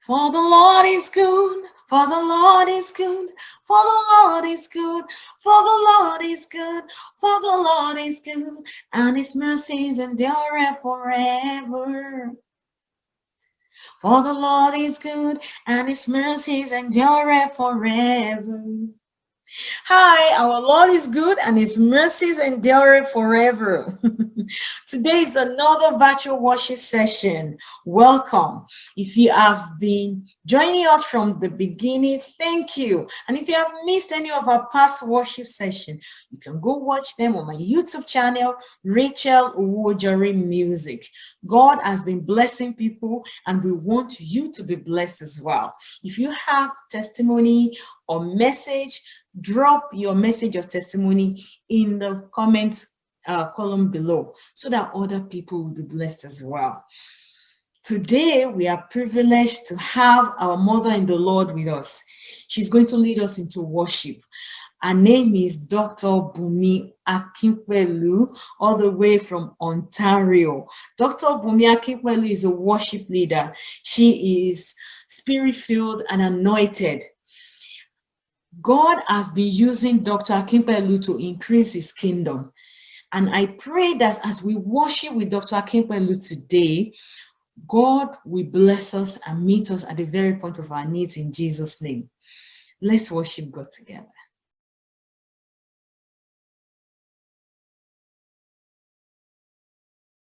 For the Lord is good, for the Lord is good, for the Lord is good, for the Lord is good, and his mercies endure forever. For the Lord is good, and his mercies endure forever. Hi, our Lord is good and his mercies endure forever. Today is another virtual worship session. Welcome. If you have been joining us from the beginning, thank you. And if you have missed any of our past worship session, you can go watch them on my YouTube channel, Rachel Owojori Music. God has been blessing people and we want you to be blessed as well. If you have testimony or message, drop your message or testimony in the comment uh, column below so that other people will be blessed as well. Today, we are privileged to have our mother in the Lord with us. She's going to lead us into worship. Her name is Dr. Bumi Akinpelu, all the way from Ontario. Dr. Bumi Akinpelu is a worship leader. She is spirit-filled and anointed. God has been using Dr. Akimpelu to increase his kingdom. And I pray that as we worship with Dr. Akimpelu today, God will bless us and meet us at the very point of our needs in Jesus' name. Let's worship God together.